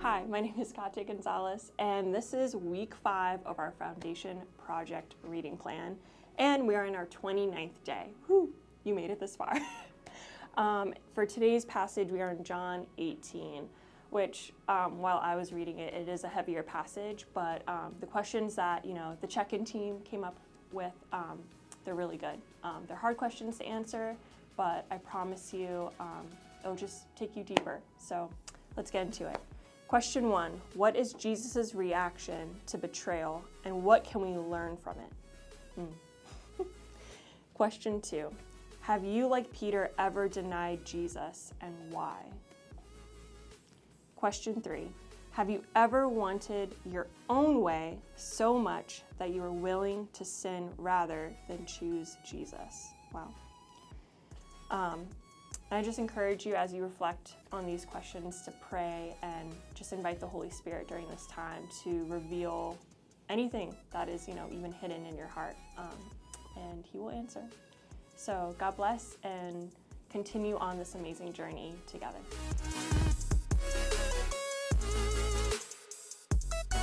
Hi, my name is Katya Gonzalez, and this is week five of our Foundation Project reading plan. And we are in our 29th day. Whew, you made it this far. um, for today's passage, we are in John 18, which, um, while I was reading it, it is a heavier passage, but um, the questions that, you know, the check-in team came up with, um, they're really good. Um, they're hard questions to answer, but I promise you, um, it'll just take you deeper. So let's get into it. Question one What is Jesus' reaction to betrayal and what can we learn from it? Hmm. Question two Have you, like Peter, ever denied Jesus and why? Question three Have you ever wanted your own way so much that you were willing to sin rather than choose Jesus? Wow. Um, I just encourage you as you reflect on these questions to pray and just invite the Holy Spirit during this time to reveal anything that is, you know, even hidden in your heart, um, and He will answer. So God bless and continue on this amazing journey together.